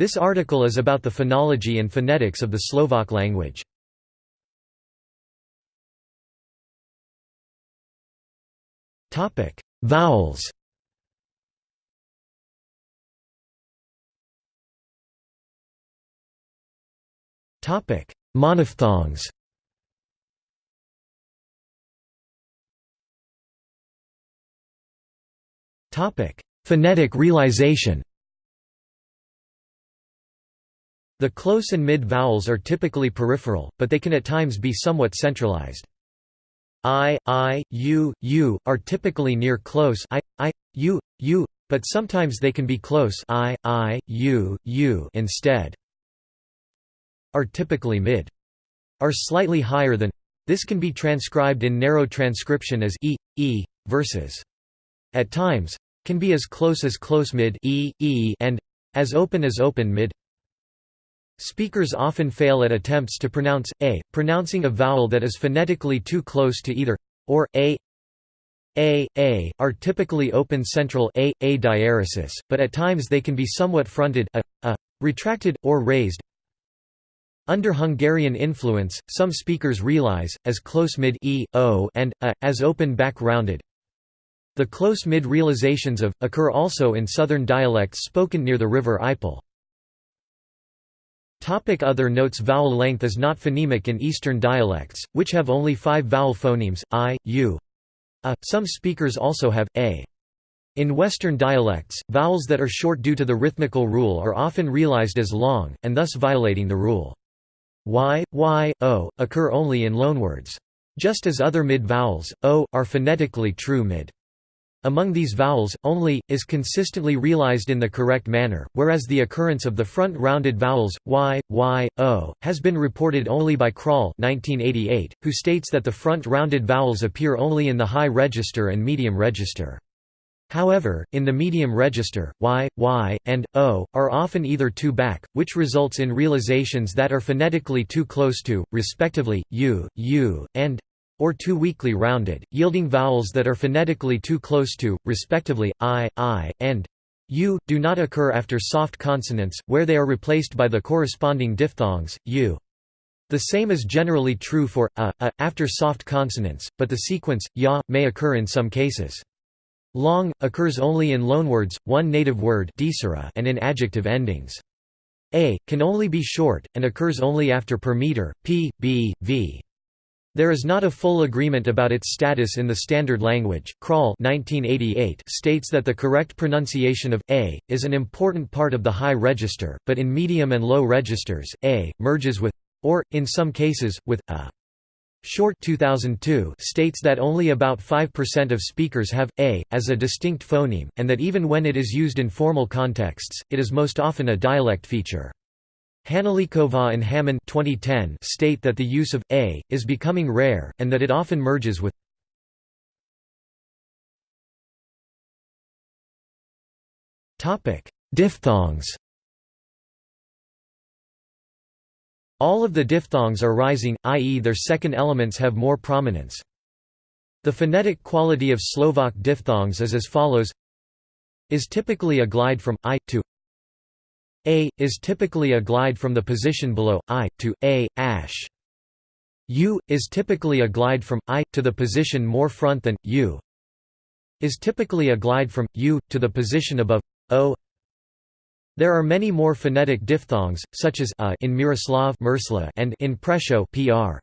This article is about the phonology and phonetics of the Slovak language. Vowels. Monophthongs. Phonetic realization The close and mid vowels are typically peripheral, but they can at times be somewhat centralized. I, I, U, U, are typically near close I, I, U, U, but sometimes they can be close I, I, U, U instead. Are typically mid. Are slightly higher than. This can be transcribed in narrow transcription as E, E, versus. At times, can be as close as close mid e, e and as open as open mid Speakers often fail at attempts to pronounce a, pronouncing a vowel that is phonetically too close to either or a a, a, are typically open central a, a diaresis, but at times they can be somewhat fronted a, a, retracted, or raised. Under Hungarian influence, some speakers realize, as close mid e, o and a, as open back rounded. The close mid realizations of, occur also in southern dialects spoken near the river Ipeľ. Topic other notes Vowel length is not phonemic in Eastern dialects, which have only five vowel phonemes, i, u, a. Some speakers also have, a. In Western dialects, vowels that are short due to the rhythmical rule are often realized as long, and thus violating the rule. Y, y, o, occur only in loanwords. Just as other mid-vowels, o, are phonetically true mid. Among these vowels, only, is consistently realized in the correct manner, whereas the occurrence of the front-rounded vowels, y, y, o, has been reported only by Král 1988, who states that the front-rounded vowels appear only in the high register and medium register. However, in the medium register, y, y, and o, are often either too back, which results in realizations that are phonetically too close to, respectively, u, u, and or too weakly rounded, yielding vowels that are phonetically too close to, respectively, i, i, and u, do not occur after soft consonants, where they are replaced by the corresponding diphthongs, u. The same is generally true for a, a after soft consonants, but the sequence ya may occur in some cases. Long occurs only in loanwords, one native word and in adjective endings. A can only be short and occurs only after per meter, p, b, v. There is not a full agreement about its status in the standard language. Král 1988 states that the correct pronunciation of a is an important part of the high register, but in medium and low registers, a merges with or in some cases with a. Short 2002 states that only about 5% of speakers have a as a distinct phoneme and that even when it is used in formal contexts, it is most often a dialect feature. Hanulíková and Hamann 2010 state that the use of a is becoming rare, and that it often merges with Diphthongs All of the diphthongs are rising, i.e. their second elements have more prominence. The phonetic quality of Slovak diphthongs is as follows is typically a glide from i to a is typically a glide from the position below i to a ash. U is typically a glide from i to the position more front than u. Is typically a glide from u to the position above o. There are many more phonetic diphthongs, such as a in Miroslav and in Prešov pr.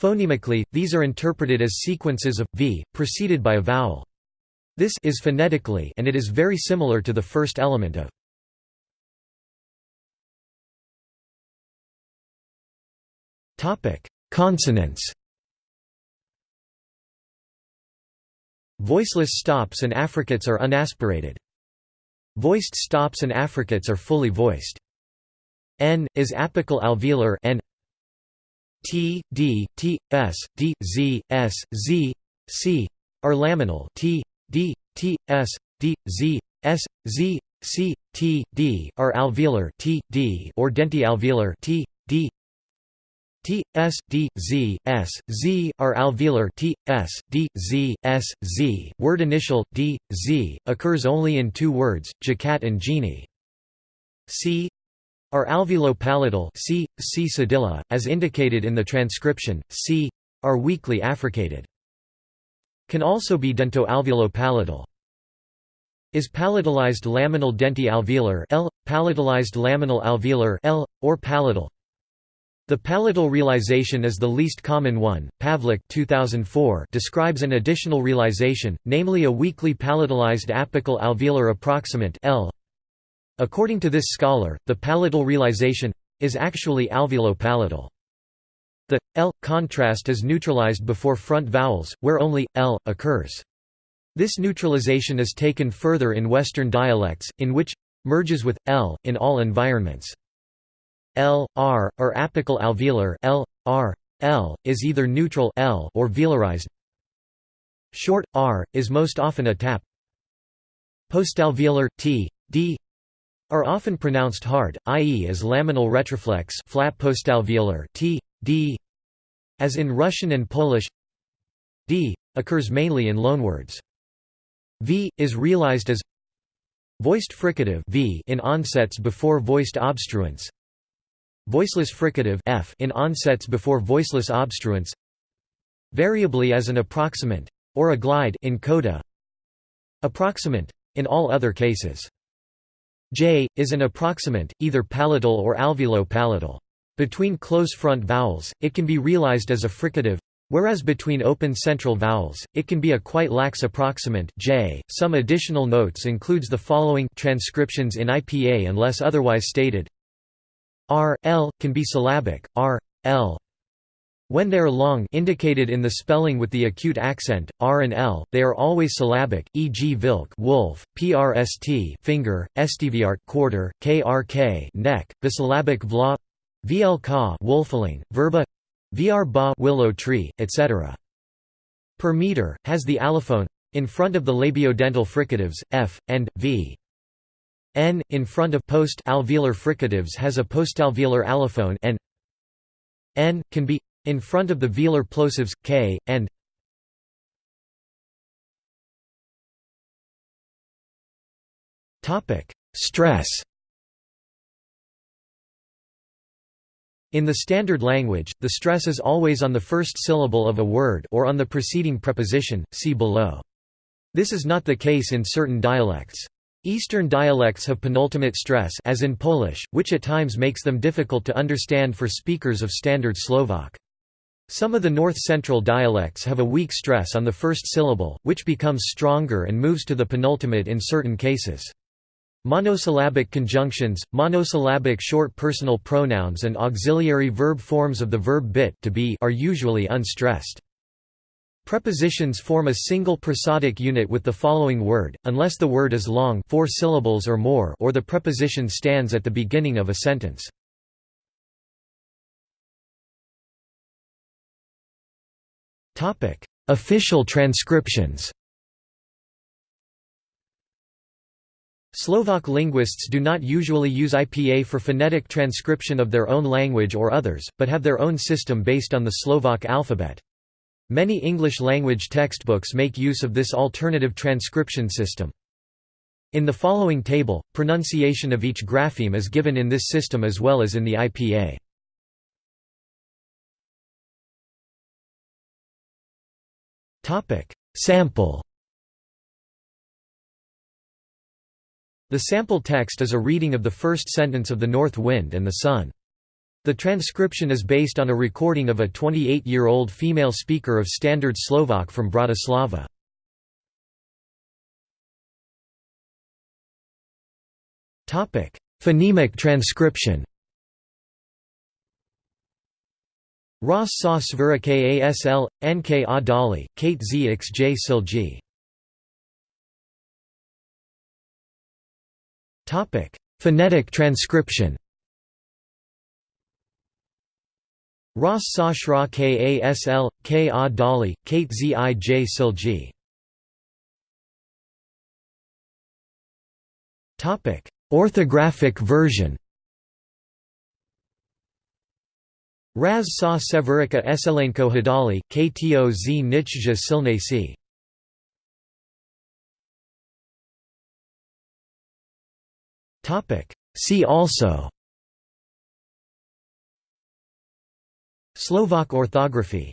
Phonemically, these are interpreted as sequences of v preceded by a vowel. This is phonetically and it is very similar to the first element of Consonants Voiceless stops and affricates are unaspirated. Voiced stops and affricates are fully voiced. N is apical alveolar n T D T S D Z S Z C are laminal T D T S D Z S Z C T D are alveolar T D or dentialveolar T D T S D Z S Z are alveolar T S D Z S Z. Word initial D Z occurs only in two words, jacat and genie. C are alveolo-palatal c, c cedilla, as indicated in the transcription, c, are weakly affricated. Can also be dento-alveolo-palatal. Is palatalized laminal denti-alveolar L, palatalized laminal alveolar L, or palatal. The palatal realization is the least common one. Pavlik 2004 describes an additional realization, namely a weakly palatalized apical alveolar approximant L. According to this scholar, the palatal realization is actually alveolo-palatal. The L contrast is neutralized before front vowels, where only L occurs. This neutralization is taken further in Western dialects, in which merges with L in all environments. L, R, or apical alveolar L, R, L, is either neutral L or velarized. Short R is most often a tap. Postalveolar T, D are often pronounced hard, i.e. as laminal retroflex flat postalveolar T, D. As in Russian and Polish, D occurs mainly in loanwords. V is realized as voiced fricative V in onsets before voiced obstruents. Voiceless fricative F in onsets before voiceless obstruents variably as an approximant or a glide in coda approximant in all other cases J is an approximant either palatal or alveolo-palatal between close front vowels it can be realized as a fricative Whereas between open central vowels, it can be a quite lax approximant j. Some additional notes includes the following transcriptions in IPA unless otherwise stated. R, L, can be syllabic, R, L. When they are long indicated in the spelling with the acute accent, R and L, they are always syllabic, e.g. vilk wolf, prst finger, estiviart quarter, krk neck, bisyllabic vla vlk wolfeling, verba vr ba willow tree, etc. Per meter, has the allophone in front of the labiodental fricatives, f, and, v. N, in front of post-alveolar fricatives has a postalveolar allophone n. N, can be in front of the velar plosives, k, and topic Stress In the standard language, the stress is always on the first syllable of a word or on the preceding preposition, see below. This is not the case in certain dialects. Eastern dialects have penultimate stress as in Polish, which at times makes them difficult to understand for speakers of Standard Slovak. Some of the north-central dialects have a weak stress on the first syllable, which becomes stronger and moves to the penultimate in certain cases. Monosyllabic conjunctions, monosyllabic short personal pronouns and auxiliary verb forms of the verb bit to be are usually unstressed. Prepositions form a single prosodic unit with the following word, unless the word is long four syllables or more or the preposition stands at the beginning of a sentence. Official transcriptions Slovak linguists do not usually use IPA for phonetic transcription of their own language or others, but have their own system based on the Slovak alphabet. Many English-language textbooks make use of this alternative transcription system. In the following table, pronunciation of each grapheme is given in this system as well as in the IPA. Topic: Sample The sample text is a reading of the first sentence of The North Wind and the Sun. The transcription is based on a recording of a 28-year-old female speaker of Standard Slovak from Bratislava. Phonemic transcription Ross sa svira kasl, nk a dali, kate zxj silji. Phonetic transcription Ross sa shra kasl, k a dali, kate zij silji. Orthographic version Raz sa Severica Eselenko Hadali, Kto z Nichja Silnasi. See also Slovak orthography